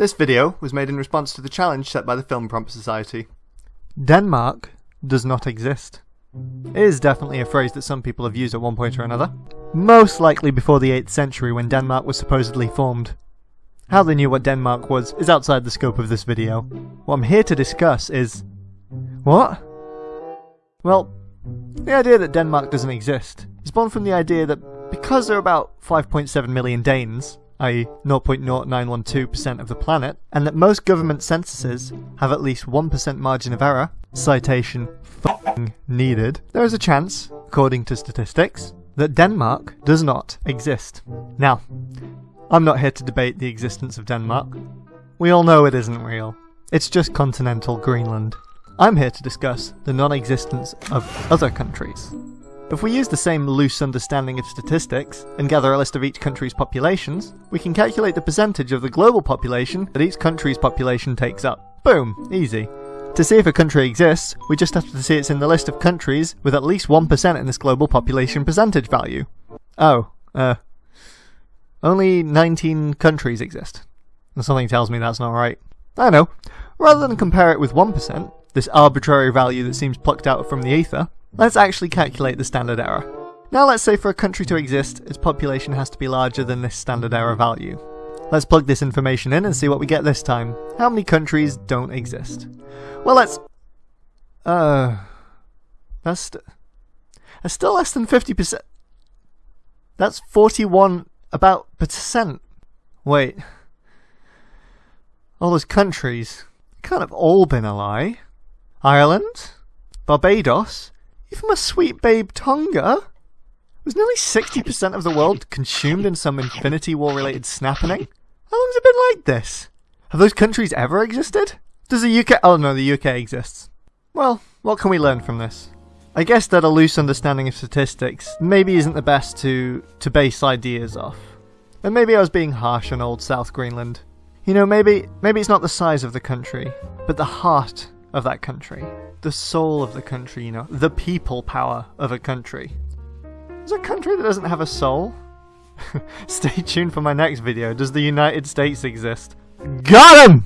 This video was made in response to the challenge set by the Film Prompt Society. Denmark does not exist. It is definitely a phrase that some people have used at one point or another. Most likely before the 8th century when Denmark was supposedly formed. How they knew what Denmark was is outside the scope of this video. What I'm here to discuss is... What? Well, the idea that Denmark doesn't exist is born from the idea that because there are about 5.7 million Danes, i.e. 0.0912% of the planet, and that most government censuses have at least 1% margin of error, citation f***ing needed, there is a chance, according to statistics, that Denmark does not exist. Now, I'm not here to debate the existence of Denmark. We all know it isn't real. It's just continental Greenland. I'm here to discuss the non-existence of other countries. If we use the same loose understanding of statistics and gather a list of each country's populations, we can calculate the percentage of the global population that each country's population takes up. Boom, easy. To see if a country exists, we just have to see it's in the list of countries with at least 1% in this global population percentage value. Oh, uh, only 19 countries exist. Something tells me that's not right. I know. Rather than compare it with 1%, this arbitrary value that seems plucked out from the ether, Let's actually calculate the standard error. Now let's say for a country to exist, its population has to be larger than this standard error value. Let's plug this information in and see what we get this time. How many countries don't exist? Well, let's... Uh... That's, st that's still less than 50%. That's 41 about percent. Wait. All those countries can't have all been a lie. Ireland? Barbados? Even my sweet babe Tonga? Was nearly 60% of the world consumed in some Infinity War related snappening? How long's it been like this? Have those countries ever existed? Does the UK- oh no, the UK exists. Well, what can we learn from this? I guess that a loose understanding of statistics maybe isn't the best to, to base ideas off. And maybe I was being harsh on old South Greenland. You know, maybe maybe it's not the size of the country, but the heart of that country. The soul of the country, you know, the people power of a country. Is a country that doesn't have a soul? Stay tuned for my next video. Does the United States exist? Got him!